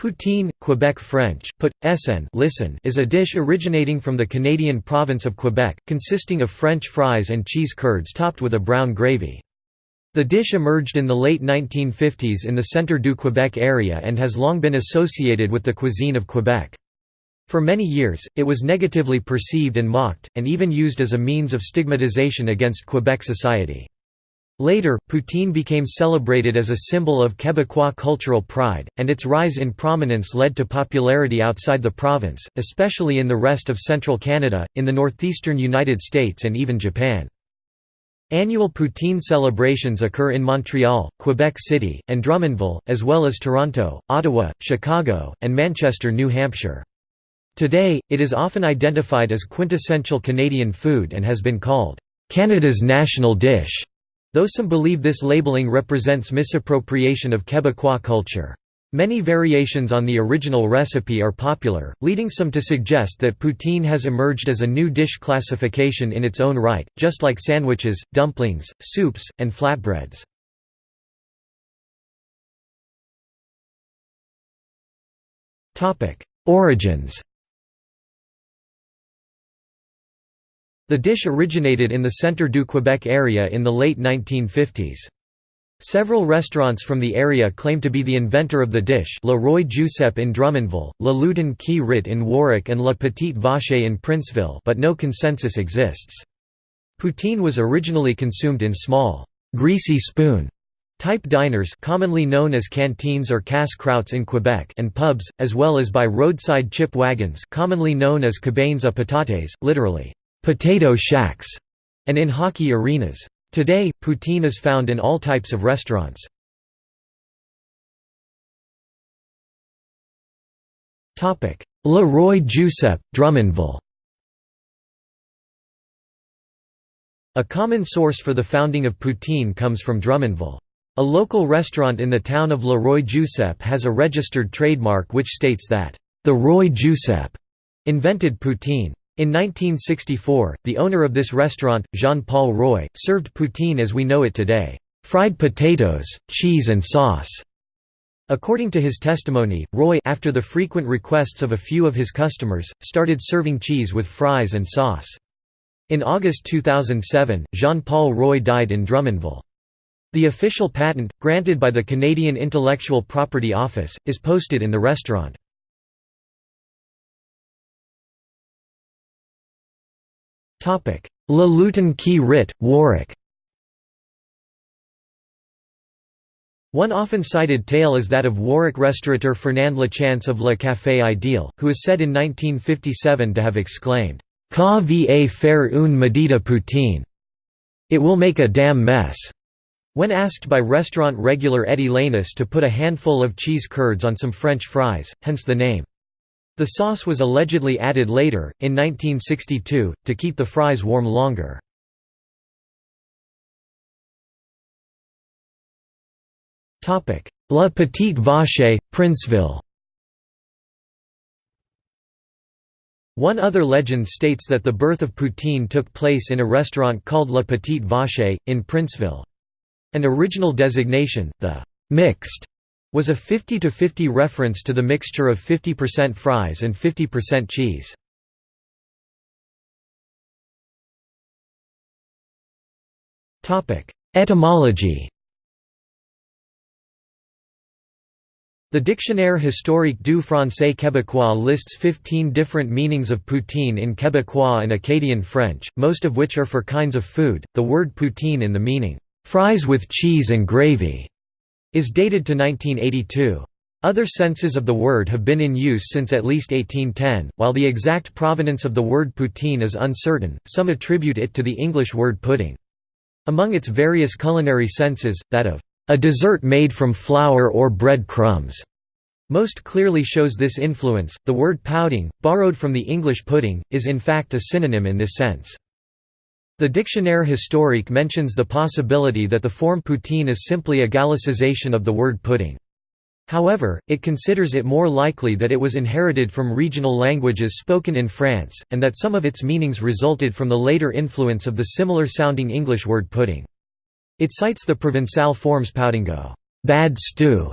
Poutine, Quebec French, put, SN listen, is a dish originating from the Canadian province of Quebec, consisting of French fries and cheese curds topped with a brown gravy. The dish emerged in the late 1950s in the Centre du Québec area and has long been associated with the cuisine of Quebec. For many years, it was negatively perceived and mocked, and even used as a means of stigmatization against Quebec society. Later, poutine became celebrated as a symbol of Quebecois cultural pride, and its rise in prominence led to popularity outside the province, especially in the rest of central Canada, in the northeastern United States and even Japan. Annual poutine celebrations occur in Montreal, Quebec City, and Drummondville, as well as Toronto, Ottawa, Chicago, and Manchester, New Hampshire. Today, it is often identified as quintessential Canadian food and has been called, "...Canada's national dish." Though some believe this labeling represents misappropriation of Quebecois culture. Many variations on the original recipe are popular, leading some to suggest that poutine has emerged as a new dish classification in its own right, just like sandwiches, dumplings, soups, and flatbreads. Origins The dish originated in the Centre du Québec area in the late 1950s. Several restaurants from the area claim to be the inventor of the dish Le Roi Giuseppe in Drummondville, Le Lutin qui Rit in Warwick and La Petite Vache in Princeville but no consensus exists. Poutine was originally consumed in small, greasy spoon type diners commonly known as canteens or casse-croûtes in Quebec and pubs, as well as by roadside chip wagons commonly known as cabanes à patates, literally, potato shacks, and in hockey arenas. Today, poutine is found in all types of restaurants. Le Roi Giuseppe, Drummondville A common source for the founding of poutine comes from Drummondville. A local restaurant in the town of Le Roi Giuseppe has a registered trademark which states that, "...the Roi Giuseppe," invented poutine. In 1964, the owner of this restaurant, Jean-Paul Roy, served poutine as we know it today, fried potatoes, cheese and sauce. According to his testimony, Roy after the frequent requests of a few of his customers, started serving cheese with fries and sauce. In August 2007, Jean-Paul Roy died in Drummondville. The official patent, granted by the Canadian Intellectual Property Office, is posted in the restaurant. Le Lutin qui Rit, Warwick One often cited tale is that of Warwick restaurateur Fernand Lachance of Le Café Ideal, who is said in 1957 to have exclaimed, "'Ka va faire une medita poutine' It will make a damn mess." When asked by restaurant regular Eddie Lainesse to put a handful of cheese curds on some French fries, hence the name. The sauce was allegedly added later, in 1962, to keep the fries warm longer. La Petite Vache, Princeville One other legend states that the birth of poutine took place in a restaurant called La Petite Vache, in Princeville. An original designation, the «mixed» was a 50–50 reference to the mixture of 50% fries and 50% cheese. Etymology The Dictionnaire historique du français québécois lists 15 different meanings of poutine in Québécois and Acadian French, most of which are for kinds of food. The word poutine in the meaning, fries with cheese and gravy, is dated to 1982. Other senses of the word have been in use since at least 1810. While the exact provenance of the word poutine is uncertain, some attribute it to the English word pudding. Among its various culinary senses, that of a dessert made from flour or bread crumbs most clearly shows this influence. The word pouding, borrowed from the English pudding, is in fact a synonym in this sense. The Dictionnaire historique mentions the possibility that the form poutine is simply a gallicization of the word pudding. However, it considers it more likely that it was inherited from regional languages spoken in France, and that some of its meanings resulted from the later influence of the similar-sounding English word pudding. It cites the Provençal forms poutingo bad stew",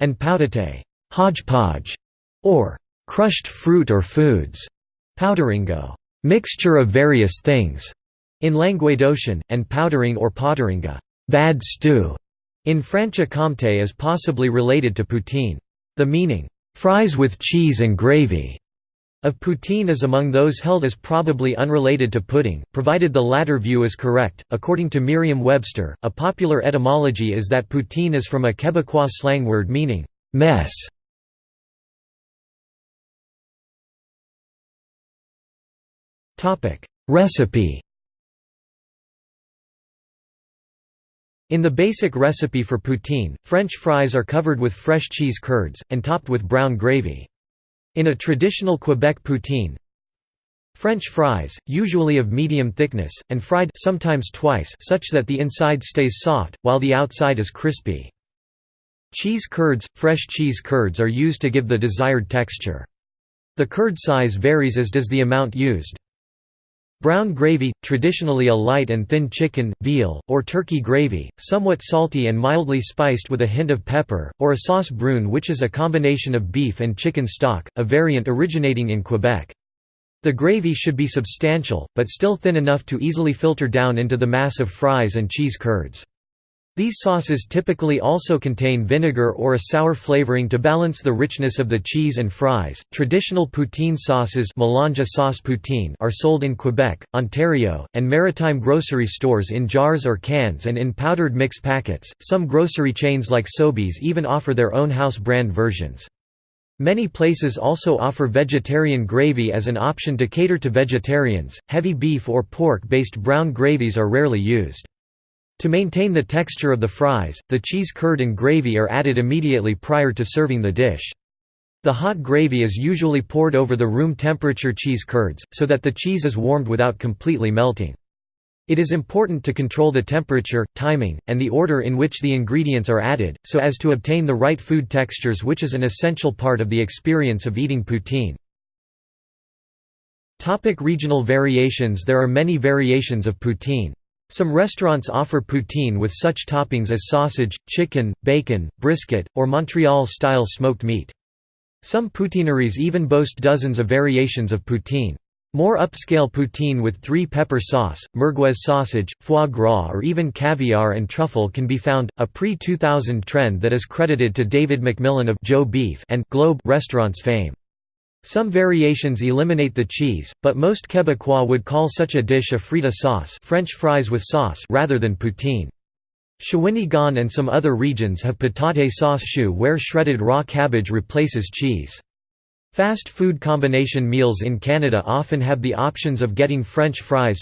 and poutate hodgepodge, or crushed fruit or foods, powderingo, mixture of various things, in Languedocian, and powdering or potteringa, bad stew, in Franche-Comté is possibly related to poutine. The meaning, fries with cheese and gravy, of poutine is among those held as probably unrelated to pudding, provided the latter view is correct. According to Merriam-Webster, a popular etymology is that poutine is from a Quebecois slang word meaning mess. Recipe. In the basic recipe for poutine, French fries are covered with fresh cheese curds and topped with brown gravy. In a traditional Quebec poutine, French fries, usually of medium thickness, and fried sometimes twice such that the inside stays soft, while the outside is crispy. Cheese curds – Fresh cheese curds are used to give the desired texture. The curd size varies as does the amount used. Brown gravy, traditionally a light and thin chicken, veal, or turkey gravy, somewhat salty and mildly spiced with a hint of pepper, or a sauce brune which is a combination of beef and chicken stock, a variant originating in Quebec. The gravy should be substantial, but still thin enough to easily filter down into the mass of fries and cheese curds. These sauces typically also contain vinegar or a sour flavoring to balance the richness of the cheese and fries. Traditional poutine sauces sauce poutine are sold in Quebec, Ontario, and maritime grocery stores in jars or cans and in powdered mix packets. Some grocery chains like Sobeys even offer their own house brand versions. Many places also offer vegetarian gravy as an option to cater to vegetarians. Heavy beef or pork based brown gravies are rarely used. To maintain the texture of the fries, the cheese curd and gravy are added immediately prior to serving the dish. The hot gravy is usually poured over the room temperature cheese curds, so that the cheese is warmed without completely melting. It is important to control the temperature, timing, and the order in which the ingredients are added, so as to obtain the right food textures which is an essential part of the experience of eating poutine. Topic regional variations There are many variations of poutine. Some restaurants offer poutine with such toppings as sausage, chicken, bacon, brisket, or Montreal-style smoked meat. Some poutineries even boast dozens of variations of poutine. More upscale poutine with three-pepper sauce, merguez sausage, foie gras or even caviar and truffle can be found, a pre-2000 trend that is credited to David McMillan of Joe Beef and Globe Restaurants fame. Some variations eliminate the cheese, but most Quebecois would call such a dish a frite sauce French fries with sauce rather than poutine. Shawinigan and some other regions have patate sauce choux where shredded raw cabbage replaces cheese. Fast food combination meals in Canada often have the options of getting French fries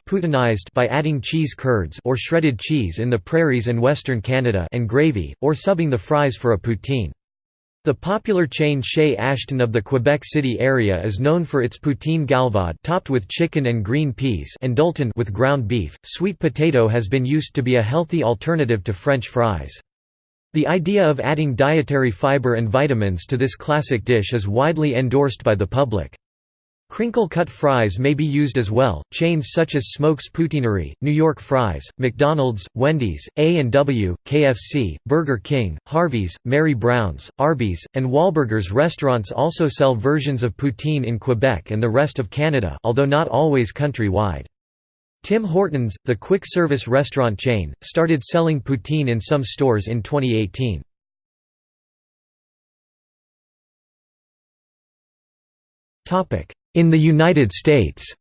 by adding cheese curds or shredded cheese in the prairies and western Canada and gravy, or subbing the fries for a poutine. The popular chain Chez Ashton of the Quebec City area is known for its poutine galvaude topped with chicken and green peas and Dulton with ground beef. Sweet potato has been used to be a healthy alternative to French fries. The idea of adding dietary fiber and vitamins to this classic dish is widely endorsed by the public. Crinkle-cut fries may be used as well. Chains such as Smokes Poutinerie, New York Fries, McDonald's, Wendy's, A&W, KFC, Burger King, Harvey's, Mary Brown's, Arby's, and Wahlburgers restaurants also sell versions of poutine in Quebec and the rest of Canada, although not always countrywide. Tim Hortons, the quick-service restaurant chain, started selling poutine in some stores in 2018. Topic: in the United States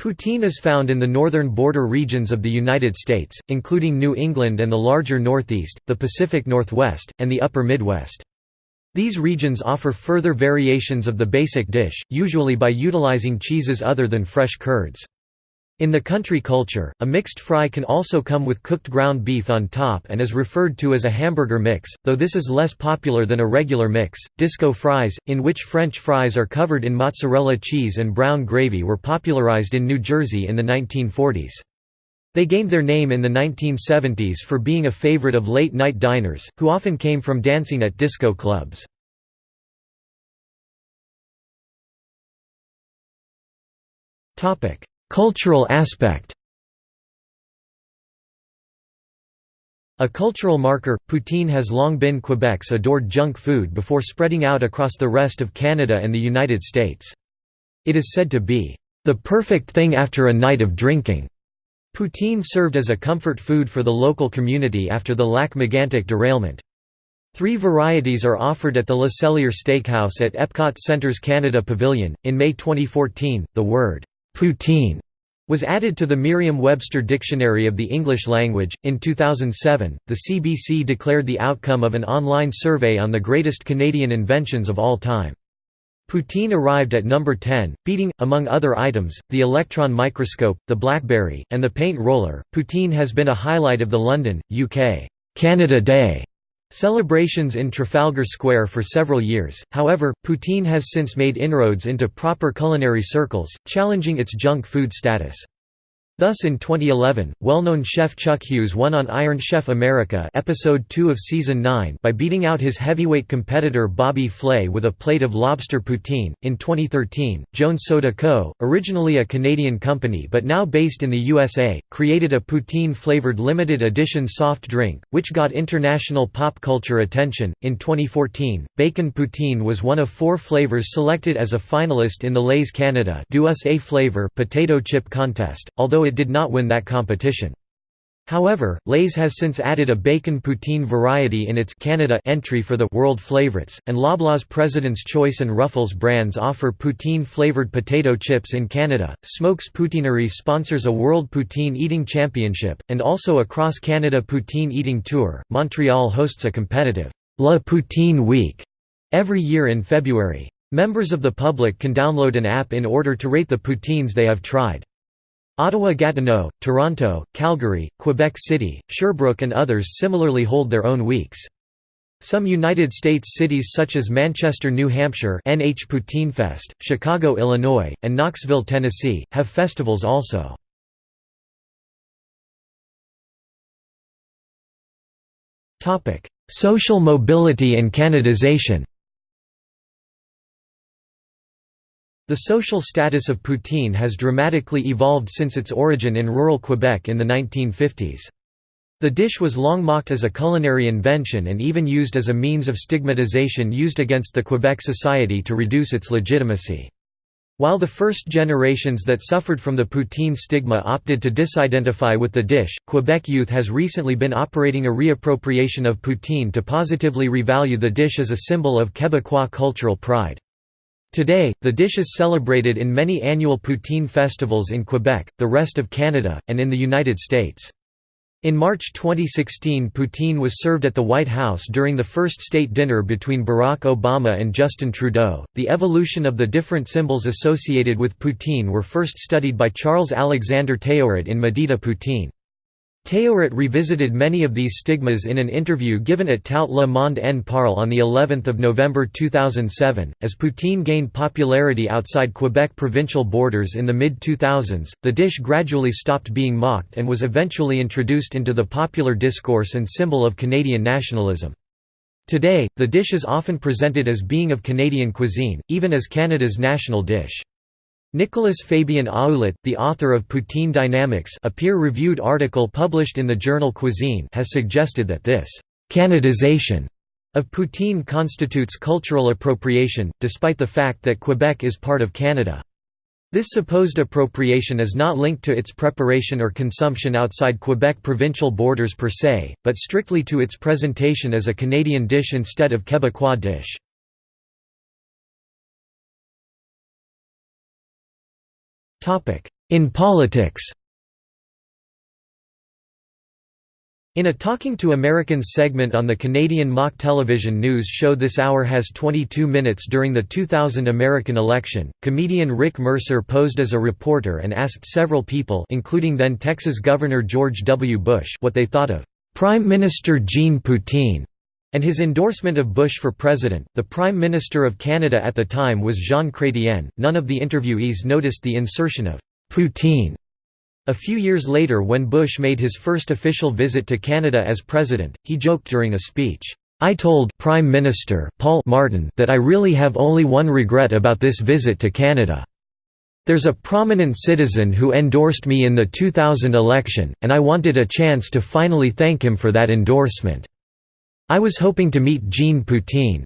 Poutine is found in the northern border regions of the United States, including New England and the larger Northeast, the Pacific Northwest, and the Upper Midwest. These regions offer further variations of the basic dish, usually by utilizing cheeses other than fresh curds. In the country culture, a mixed fry can also come with cooked ground beef on top and is referred to as a hamburger mix, though this is less popular than a regular mix. Disco fries, in which French fries are covered in mozzarella cheese and brown gravy, were popularized in New Jersey in the 1940s. They gained their name in the 1970s for being a favorite of late night diners, who often came from dancing at disco clubs. Topic: Cultural aspect A cultural marker, poutine has long been Quebec's adored junk food before spreading out across the rest of Canada and the United States. It is said to be, "...the perfect thing after a night of drinking." Poutine served as a comfort food for the local community after the Lac Megantic derailment. Three varieties are offered at the Le Cellier Steakhouse at Epcot Centre's Canada Pavilion. In May 2014, the word poutine was added to the Merriam-Webster Dictionary of the English Language. In 2007, the CBC declared the outcome of an online survey on the greatest Canadian inventions of all time. Poutine arrived at number 10, beating, among other items, the electron microscope, the BlackBerry, and the paint roller. Poutine has been a highlight of the London, UK, Canada Day Celebrations in Trafalgar Square for several years, however, poutine has since made inroads into proper culinary circles, challenging its junk food status. Thus in 2011, well-known chef Chuck Hughes won on Iron Chef America episode 2 of season 9 by beating out his heavyweight competitor Bobby Flay with a plate of lobster poutine. In 2013, Jones Soda Co., originally a Canadian company but now based in the USA, created a poutine-flavored limited edition soft drink, which got international pop culture attention. In 2014, bacon poutine was one of four flavors selected as a finalist in the Lay's Canada Do Us A Flavor potato chip contest, although it did not win that competition. However, Lay's has since added a bacon poutine variety in its Canada entry for the World Flavorites, and Loblaws President's Choice and Ruffles brands offer poutine-flavored potato chips in Canada. Smokes Poutinerie sponsors a World Poutine Eating Championship, and also a cross-Canada poutine eating tour. Montreal hosts a competitive La Poutine Week every year in February. Members of the public can download an app in order to rate the poutines they have tried. Ottawa-Gatineau, Toronto, Calgary, Quebec City, Sherbrooke and others similarly hold their own weeks. Some United States cities such as Manchester, New Hampshire NH Poutine Fest, Chicago, Illinois, and Knoxville, Tennessee, have festivals also. Social mobility and Canadization The social status of poutine has dramatically evolved since its origin in rural Quebec in the 1950s. The dish was long mocked as a culinary invention and even used as a means of stigmatization used against the Quebec society to reduce its legitimacy. While the first generations that suffered from the poutine stigma opted to disidentify with the dish, Quebec youth has recently been operating a reappropriation of poutine to positively revalue the dish as a symbol of Quebecois cultural pride. Today, the dish is celebrated in many annual poutine festivals in Quebec, the rest of Canada, and in the United States. In March 2016 poutine was served at the White House during the first state dinner between Barack Obama and Justin Trudeau. The evolution of the different symbols associated with poutine were first studied by Charles Alexander Théoret in Maudite Poutine. Théoret revisited many of these stigmas in an interview given at Tout le monde en parle on the 11th of November 2007. As poutine gained popularity outside Quebec provincial borders in the mid-2000s, the dish gradually stopped being mocked and was eventually introduced into the popular discourse and symbol of Canadian nationalism. Today, the dish is often presented as being of Canadian cuisine, even as Canada's national dish. Nicolas Fabien Ouellet, the author of Poutine Dynamics a peer-reviewed article published in the journal Cuisine has suggested that this «Canadization» of poutine constitutes cultural appropriation, despite the fact that Quebec is part of Canada. This supposed appropriation is not linked to its preparation or consumption outside Quebec provincial borders per se, but strictly to its presentation as a Canadian dish instead of Quebecois dish. In politics. In a Talking to Americans segment on the Canadian mock television news show This Hour Has 22 Minutes during the 2000 American election, comedian Rick Mercer posed as a reporter and asked several people including then Texas Governor George W. Bush what they thought of "'Prime Minister Jean Poutine' and his endorsement of Bush for president. The Prime Minister of Canada at the time was Jean Chrétien. None of the interviewees noticed the insertion of poutine. A few years later, when Bush made his first official visit to Canada as president, he joked during a speech, I told Prime Minister Paul Martin that I really have only one regret about this visit to Canada. There's a prominent citizen who endorsed me in the 2000 election, and I wanted a chance to finally thank him for that endorsement. I was hoping to meet Jean Poutine.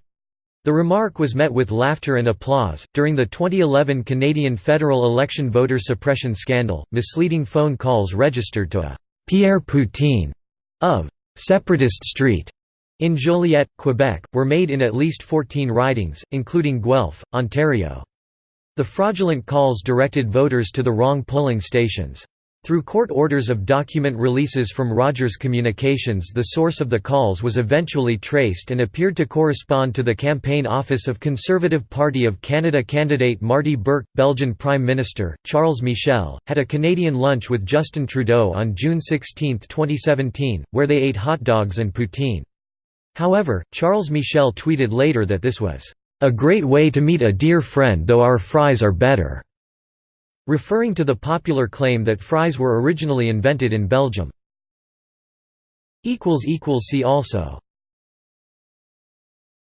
The remark was met with laughter and applause. During the 2011 Canadian federal election voter suppression scandal, misleading phone calls registered to a Pierre Poutine of Separatist Street in Joliette, Quebec, were made in at least 14 ridings, including Guelph, Ontario. The fraudulent calls directed voters to the wrong polling stations. Through court orders of document releases from Rogers Communications the source of the calls was eventually traced and appeared to correspond to the campaign office of Conservative Party of Canada candidate Marty Burke. Belgian Prime Minister, Charles Michel, had a Canadian lunch with Justin Trudeau on June 16, 2017, where they ate hot dogs and poutine. However, Charles Michel tweeted later that this was, "...a great way to meet a dear friend though our fries are better." Referring to the popular claim that fries were originally invented in Belgium. See also